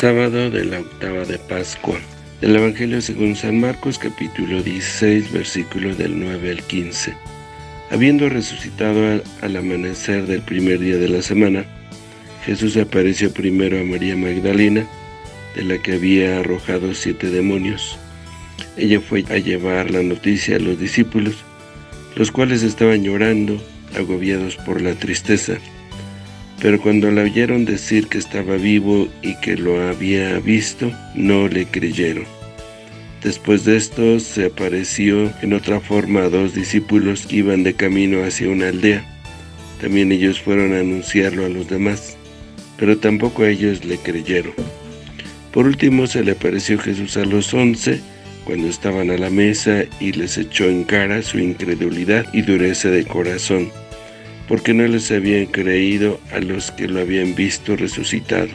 Sábado de la octava de Pascua. Del Evangelio según San Marcos capítulo 16 versículo del 9 al 15. Habiendo resucitado al amanecer del primer día de la semana, Jesús apareció primero a María Magdalena, de la que había arrojado siete demonios. Ella fue a llevar la noticia a los discípulos, los cuales estaban llorando, agobiados por la tristeza. Pero cuando la oyeron decir que estaba vivo y que lo había visto, no le creyeron. Después de esto, se apareció en otra forma a dos discípulos que iban de camino hacia una aldea. También ellos fueron a anunciarlo a los demás, pero tampoco ellos le creyeron. Por último, se le apareció Jesús a los once, cuando estaban a la mesa y les echó en cara su incredulidad y dureza de corazón porque no les habían creído a los que lo habían visto resucitado.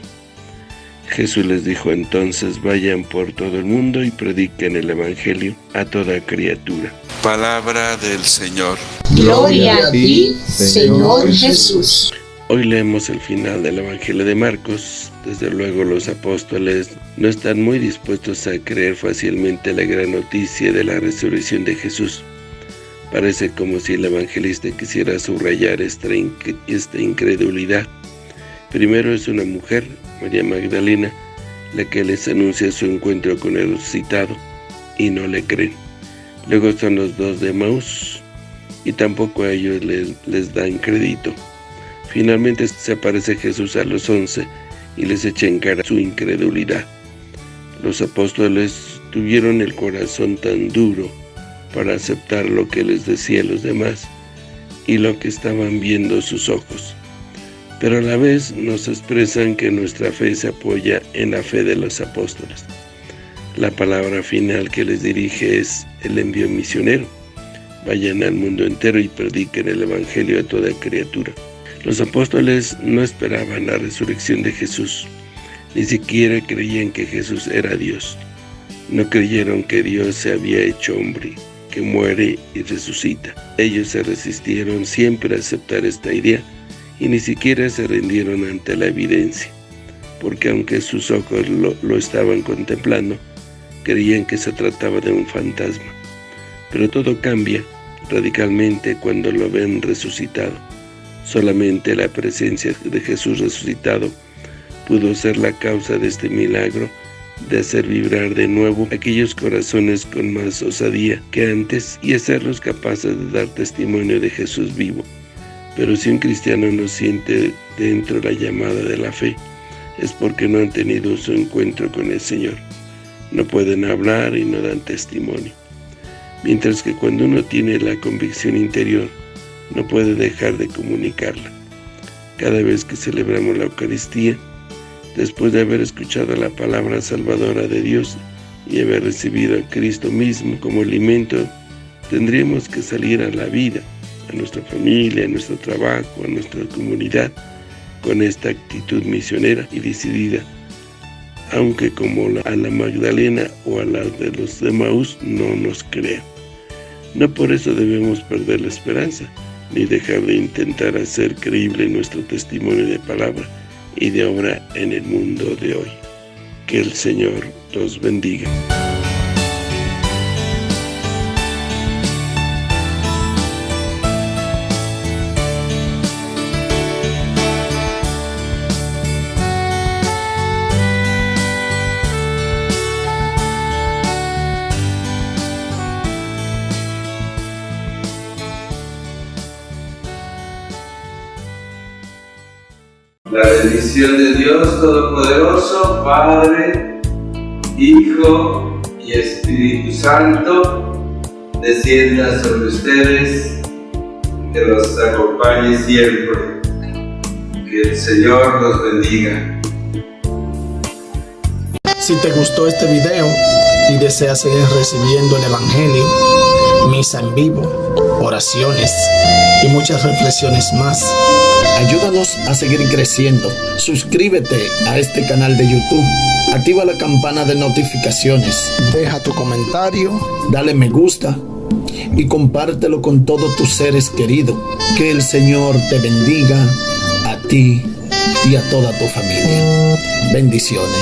Jesús les dijo entonces, vayan por todo el mundo y prediquen el Evangelio a toda criatura. Palabra del Señor. Gloria a ti, Señor Jesús. Hoy leemos el final del Evangelio de Marcos. Desde luego los apóstoles no están muy dispuestos a creer fácilmente la gran noticia de la resurrección de Jesús. Parece como si el evangelista quisiera subrayar esta, incredulidad. Primero es una mujer, María Magdalena, la que les anuncia su encuentro con el resucitado y no le creen. Luego son los dos de Maús y tampoco a ellos les, les dan crédito. Finalmente se aparece Jesús a los once y les echa en cara su incredulidad. Los apóstoles tuvieron el corazón tan duro para aceptar lo que les decía los demás y lo que estaban viendo sus ojos. Pero a la vez nos expresan que nuestra fe se apoya en la fe de los apóstoles. La palabra final que les dirige es el envío misionero. Vayan al mundo entero y prediquen el Evangelio a toda criatura. Los apóstoles no esperaban la resurrección de Jesús, ni siquiera creían que Jesús era Dios. No creyeron que Dios se había hecho hombre muere y resucita. Ellos se resistieron siempre a aceptar esta idea y ni siquiera se rindieron ante la evidencia, porque aunque sus ojos lo, lo estaban contemplando, creían que se trataba de un fantasma. Pero todo cambia radicalmente cuando lo ven resucitado. Solamente la presencia de Jesús resucitado pudo ser la causa de este milagro de hacer vibrar de nuevo aquellos corazones con más osadía que antes y hacerlos capaces de dar testimonio de Jesús vivo. Pero si un cristiano no siente dentro la llamada de la fe, es porque no han tenido su encuentro con el Señor. No pueden hablar y no dan testimonio. Mientras que cuando uno tiene la convicción interior, no puede dejar de comunicarla. Cada vez que celebramos la Eucaristía, después de haber escuchado la palabra salvadora de Dios y haber recibido a Cristo mismo como alimento, tendríamos que salir a la vida, a nuestra familia, a nuestro trabajo, a nuestra comunidad, con esta actitud misionera y decidida, aunque como a la Magdalena o a la de los de Maús no nos crean. No por eso debemos perder la esperanza, ni dejar de intentar hacer creíble nuestro testimonio de palabra, y de obra en el mundo de hoy. Que el Señor los bendiga. La bendición de Dios Todopoderoso, Padre, Hijo y Espíritu Santo, descienda sobre ustedes, que los acompañe siempre. Que el Señor los bendiga. Si te gustó este video y deseas seguir recibiendo el Evangelio, misa en vivo, oraciones y muchas reflexiones más, Ayúdanos a seguir creciendo. Suscríbete a este canal de YouTube. Activa la campana de notificaciones. Deja tu comentario. Dale me gusta. Y compártelo con todos tus seres queridos. Que el Señor te bendiga a ti y a toda tu familia. Bendiciones.